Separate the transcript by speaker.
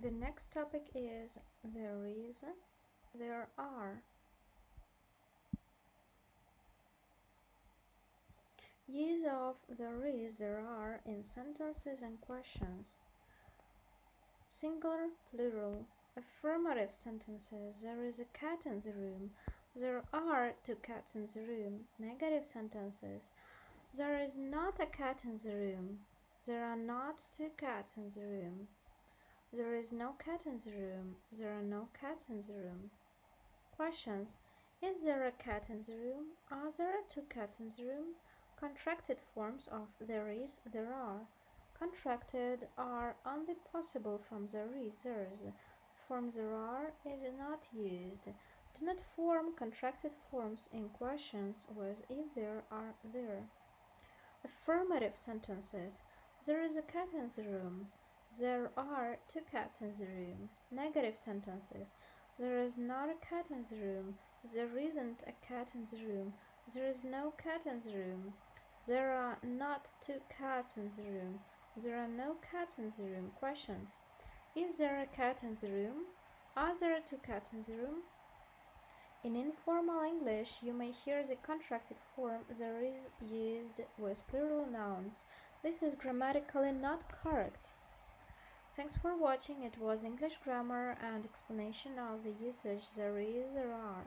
Speaker 1: The next topic is there is, there are. Use of there is, there are in sentences and questions. Singular, plural, affirmative sentences. There is a cat in the room. There are two cats in the room. Negative sentences. There is not a cat in the room. There are not two cats in the room. There is no cat in the room. There are no cats in the room. Questions. Is there a cat in the room? Are there two cats in the room? Contracted forms of there is, there are. Contracted are only possible from there is, there's. Form there are is not used. Do not form contracted forms in questions with if there are there. Affirmative sentences. There is a cat in the room. There are two cats in the room. Negative sentences. There is not a cat in the room. There isn't a cat in the room. There is no cat in the room. There are not two cats in the room. There are no cats in the room. Questions. Is there a cat in the room? Are there two cats in the room? In informal English, you may hear the contracted form there is used with plural nouns. This is grammatically not correct. Thanks for watching. It was English grammar and explanation of the usage there is, there are.